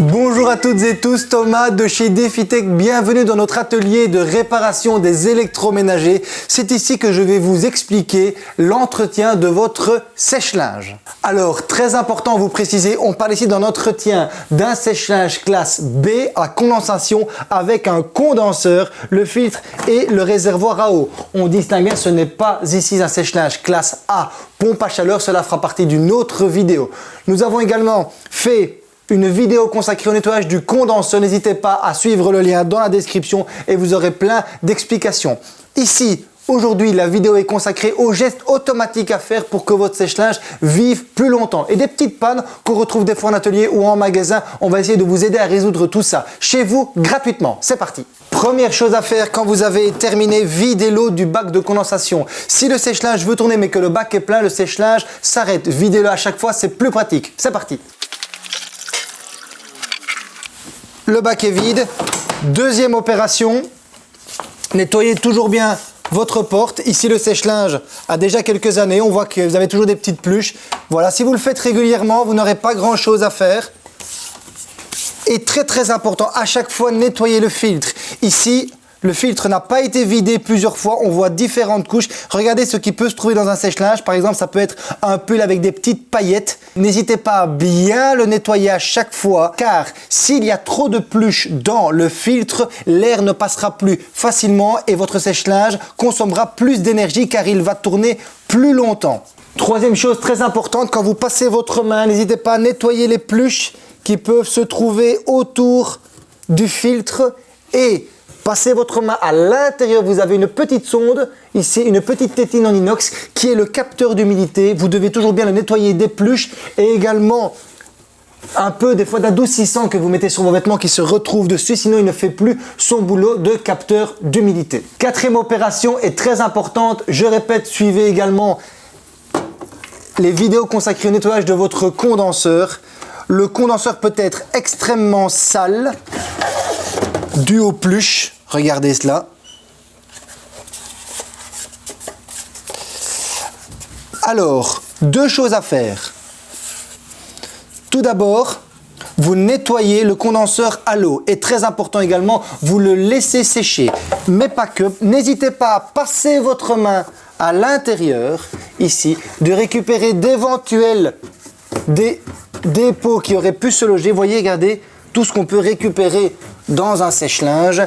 Bonjour à toutes et tous, Thomas de chez DefiTech, bienvenue dans notre atelier de réparation des électroménagers. C'est ici que je vais vous expliquer l'entretien de votre sèche-linge. Alors, très important vous préciser, on parle ici d'un entretien d'un sèche-linge classe B à condensation avec un condenseur, le filtre et le réservoir à eau. On distingue bien, ce n'est pas ici un sèche-linge classe A, pompe à chaleur, cela fera partie d'une autre vidéo. Nous avons également fait une vidéo consacrée au nettoyage du condenseur. N'hésitez pas à suivre le lien dans la description et vous aurez plein d'explications. Ici, Aujourd'hui, la vidéo est consacrée aux gestes automatiques à faire pour que votre sèche-linge vive plus longtemps. Et des petites pannes qu'on retrouve des fois en atelier ou en magasin, on va essayer de vous aider à résoudre tout ça chez vous gratuitement. C'est parti Première chose à faire quand vous avez terminé, videz l'eau du bac de condensation. Si le sèche-linge veut tourner mais que le bac est plein, le sèche-linge s'arrête. Videz-le à chaque fois, c'est plus pratique. C'est parti le bac est vide. Deuxième opération, nettoyez toujours bien votre porte. Ici, le sèche-linge a déjà quelques années. On voit que vous avez toujours des petites pluches. Voilà, si vous le faites régulièrement, vous n'aurez pas grand-chose à faire. Et très très important, à chaque fois, nettoyez le filtre. Ici, le filtre n'a pas été vidé plusieurs fois, on voit différentes couches. Regardez ce qui peut se trouver dans un sèche-linge. Par exemple, ça peut être un pull avec des petites paillettes. N'hésitez pas à bien le nettoyer à chaque fois car s'il y a trop de pluche dans le filtre, l'air ne passera plus facilement et votre sèche-linge consommera plus d'énergie car il va tourner plus longtemps. Troisième chose très importante, quand vous passez votre main, n'hésitez pas à nettoyer les pluches qui peuvent se trouver autour du filtre et Passez votre main à l'intérieur, vous avez une petite sonde, ici une petite tétine en inox qui est le capteur d'humidité. Vous devez toujours bien le nettoyer des pluches et également un peu des fois d'adoucissant que vous mettez sur vos vêtements qui se retrouve dessus, sinon il ne fait plus son boulot de capteur d'humidité. Quatrième opération est très importante, je répète, suivez également les vidéos consacrées au nettoyage de votre condenseur. Le condenseur peut être extrêmement sale, dû aux pluches. Regardez cela. Alors, deux choses à faire. Tout d'abord, vous nettoyez le condenseur à l'eau. Et très important également, vous le laissez sécher. Mais pas que. N'hésitez pas à passer votre main à l'intérieur, ici, de récupérer d'éventuels dépôts qui auraient pu se loger. Voyez, regardez, tout ce qu'on peut récupérer dans un sèche-linge.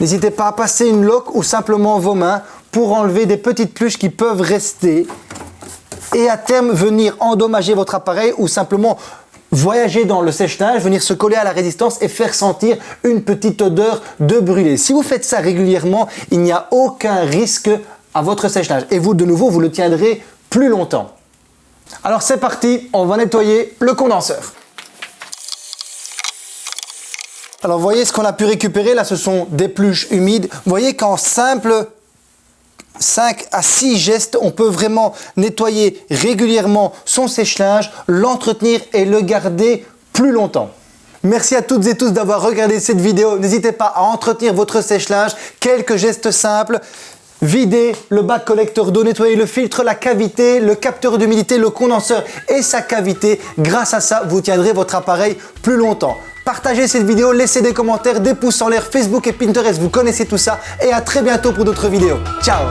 N'hésitez pas à passer une loque ou simplement vos mains pour enlever des petites pluches qui peuvent rester et à terme venir endommager votre appareil ou simplement voyager dans le sèche-linge, venir se coller à la résistance et faire sentir une petite odeur de brûlé. Si vous faites ça régulièrement, il n'y a aucun risque à votre sèche-linge et vous de nouveau vous le tiendrez plus longtemps. Alors c'est parti, on va nettoyer le condenseur. Alors, voyez ce qu'on a pu récupérer là, ce sont des pluches humides. Vous voyez qu'en simple 5 à 6 gestes, on peut vraiment nettoyer régulièrement son sèche-linge, l'entretenir et le garder plus longtemps. Merci à toutes et tous d'avoir regardé cette vidéo. N'hésitez pas à entretenir votre sèche-linge. Quelques gestes simples. Vider le bac collecteur d'eau, nettoyer le filtre, la cavité, le capteur d'humidité, le condenseur et sa cavité. Grâce à ça, vous tiendrez votre appareil plus longtemps. Partagez cette vidéo, laissez des commentaires, des pouces en l'air, Facebook et Pinterest, vous connaissez tout ça. Et à très bientôt pour d'autres vidéos. Ciao